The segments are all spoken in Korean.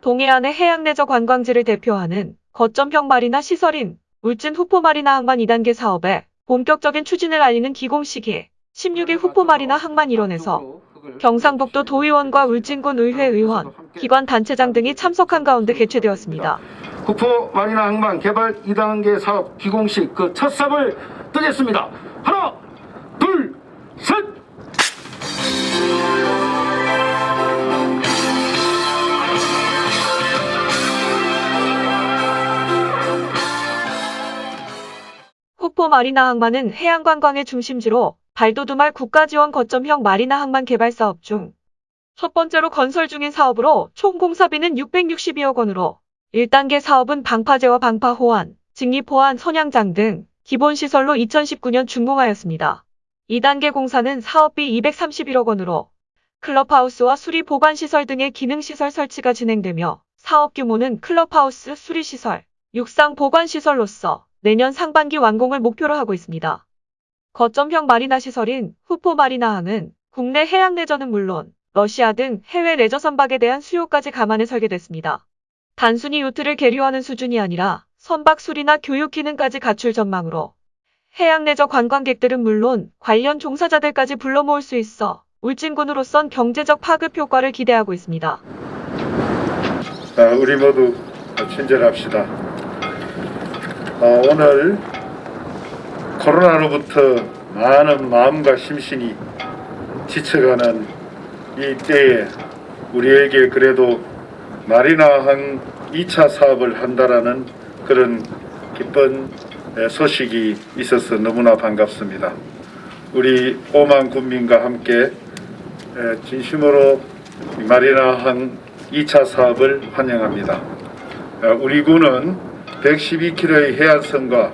동해안의 해양레저 관광지를 대표하는 거점형 마리나 시설인 울진 후포 마리나 항만 2단계 사업에 본격적인 추진을 알리는 기공식이 16일 후포 마리나 항만 일원에서 경상북도 도의원과 울진군 의회 의원, 기관 단체장 등이 참석한 가운데 개최되었습니다. 국포 마리나 항만 개발 2단계 사업 기공식 그 첫 삽을 뜨겠습니다. 하나, 둘, 셋! 후포 마리나 항만은 해양관광의 중심지로 발도두말 국가지원 거점형 마리나 항만 개발 사업 중 첫 번째로 건설 중인 사업으로 총 공사비는 662억 원으로 1단계 사업은 방파제와 방파호환, 직립호환, 선양장 등 기본시설로 2019년 준공하였습니다. 2단계 공사는 사업비 231억 원으로 클럽하우스와 수리 보관시설 등의 기능시설 설치가 진행되며 사업 규모는 클럽하우스 수리시설, 육상 보관시설로서 내년 상반기 완공을 목표로 하고 있습니다. 거점형 마리나 시설인 후포 마리나항은 국내 해양 레저는 물론 러시아 등 해외 레저 선박에 대한 수요까지 감안해 설계됐습니다. 단순히 요트를 계류하는 수준이 아니라 선박 수리나 교육 기능까지 갖출 전망으로 해양 레저 관광객들은 물론 관련 종사자들까지 불러 모을 수 있어 울진군으로선 경제적 파급 효과를 기대하고 있습니다. 아, 우리 모두 친절합시다. 어, 오늘 코로나로부터 많은 마음과 심신이 지쳐가는 이 때에 우리에게 그래도 마리나항 2차 사업을 한다라는 그런 기쁜 에, 소식이 있어서 너무나 반갑습니다. 우리 오만 국민과 함께 에, 진심으로 이 마리나항 2차 사업을 환영합니다. 어, 우리 군은 112km의 해안선과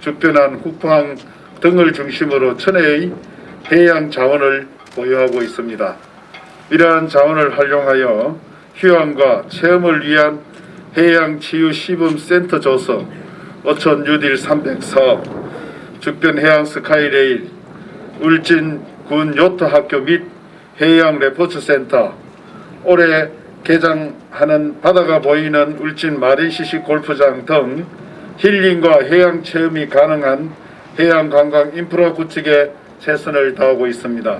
주변한 후포항 등을 중심으로 천혜의 해양 자원을 보유하고 있습니다. 이러한 자원을 활용하여 휴양과 체험을 위한 해양 치유 시범 센터 조성, 어촌 뉴딜 300 사업, 주변 해양 스카이레일, 울진 군 요트 학교 및 해양 레포츠 센터, 올해 개장하는 바다가 보이는 울진 마린시시 골프장 등 힐링과 해양 체험이 가능한 해양 관광 인프라 구축에 최선을 다하고 있습니다.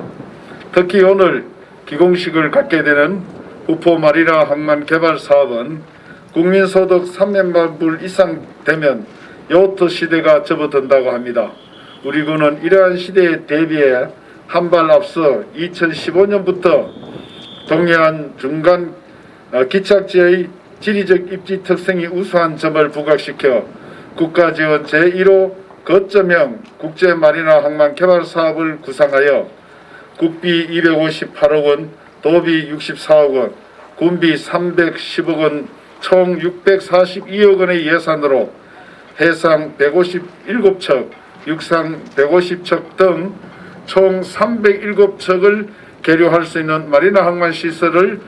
특히 오늘 기공식을 갖게 되는 우포 마리나 항만 개발 사업은 국민소득 300만 불 이상 되면 요트 시대가 접어든다고 합니다. 우리 군은 이러한 시대에 대비해 한 발 앞서 2015년부터 동해안 중간 어, 기착지의 지리적 입지 특성이 우수한 점을 부각시켜 국가지원 제1호 거점형 국제마리나 항만 개발 사업을 구상하여 국비 258억 원, 도비 64억 원, 군비 310억 원, 총 642억 원의 예산으로 해상 157척, 육상 150척 등 총 307척을 계류할 수 있는 마리나 항만 시설을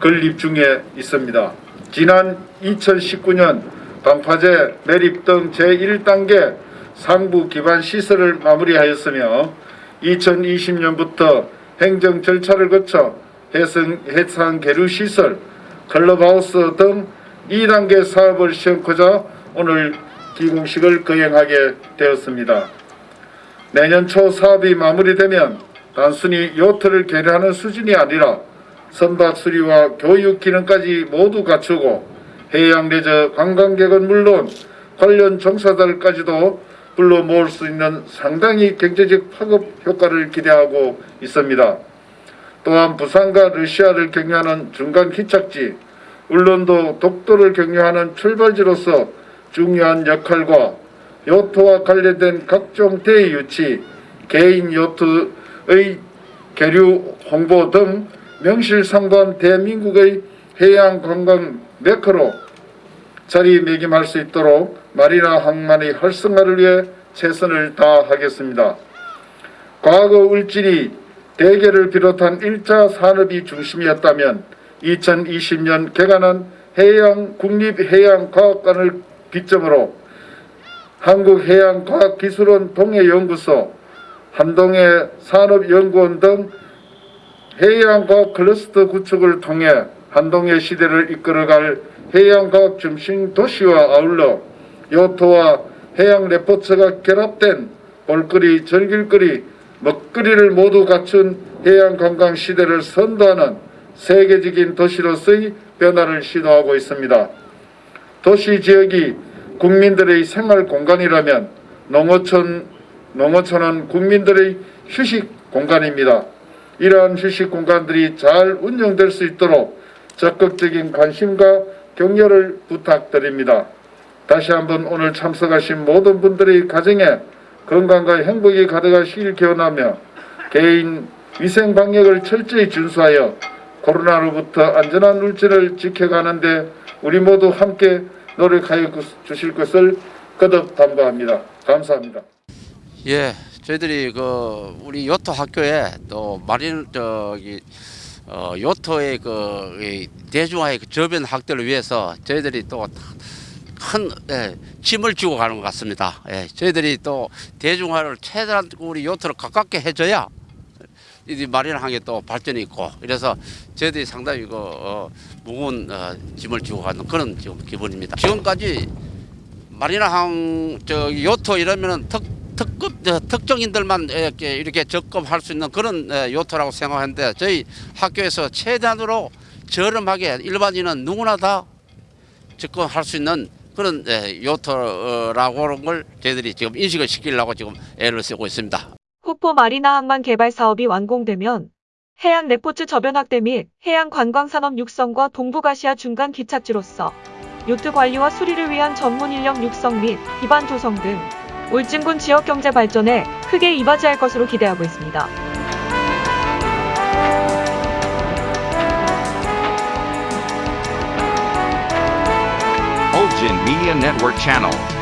건립 중에 있습니다. 지난 2019년 방파제 매립 등 제1단계 상부 기반 시설을 마무리하였으며 2020년부터 행정 절차를 거쳐 해상, 해상 계류 시설, 클럽하우스 등 2단계 사업을 시행하자 오늘 기공식을 거행하게 되었습니다. 내년 초 사업이 마무리되면 단순히 요트를 계류하는 수준이 아니라 선박 수리와 교육 기능까지 모두 갖추고 해양 레저 관광객은 물론 관련 종사자들까지도 불러 모을 수 있는 상당히 경제적 파급 효과를 기대하고 있습니다. 또한 부산과 러시아를 경유하는 중간 기착지, 울릉도 독도를 경유하는 출발지로서 중요한 역할과 요트와 관련된 각종 대의 유치, 개인 요트의 계류 홍보 등 명실상부한 대한민국의 해양 관광 메커로 자리매김할 수 있도록 마리나 항만의 활성화를 위해 최선을 다하겠습니다. 과거 울진이 대게를 비롯한 1차 산업이 중심이었다면 2020년 개관한 해양 국립해양과학관을 기점으로 한국해양과학기술원 동해연구소, 한동해 산업연구원 등 해양과학 클러스터 구축을 통해 한동의 시대를 이끌어갈 해양과학 중심 도시와 아울러 요토와 해양 레포츠가 결합된 볼거리, 즐길거리, 먹거리를 모두 갖춘 해양 관광 시대를 선도하는 세계적인 도시로서의 변화를 시도하고 있습니다. 도시 지역이 국민들의 생활 공간이라면 농어촌, 농어촌은 국민들의 휴식 공간입니다. 이러한 휴식 공간들이 잘 운영될 수 있도록 적극적인 관심과 격려를 부탁드립니다. 다시 한번 오늘 참석하신 모든 분들의 가정에 건강과 행복이 가득하시길 기원하며 개인 위생 방역을 철저히 준수하여 코로나로부터 안전한 물질을 지켜가는 데 우리 모두 함께 노력하여 주실 것을 거듭 당부합니다. 감사합니다. 예, 저희들이 그 우리 요토 학교에 또 마린 저기 어 요토의 그이 대중화의 그 저변 확대를 위해서 저희들이 또 큰 예, 짐을 지고 가는 것 같습니다. 예, 저희들이 또 대중화를 최대한 우리 요토를 가깝게 해줘야 이 마린 항에 또 발전이 있고 이래서 저희들이 상당히 그 어, 무거운 어, 짐을 지고 가는 그런 지금 기분입니다. 지금까지 마리나 항 저 요토 이러면은 특 특급 저, 특정인들만 이렇게 이렇게 접근할 수 있는 그런 에, 요토라고 생각하는데 저희 학교에서 최대한으로 저렴하게 일반인은 누구나 다 접근할 수 있는 그런 에, 요토라고 하는 걸 저희들이 지금 인식을 시키려고 지금 애를 쓰고 있습니다. 후포 마리나 항만 개발 사업이 완공되면 해양 레포츠 저변 확대 및 해양 관광 산업 육성과 동북아시아 중간 기착지로서 요트 관리와 수리를 위한 전문 인력 육성 및 기반 조성 등 울진군 지역 경제 발전에 크게 이바지할 것으로 기대하고 있습니다. Olgin Media Network.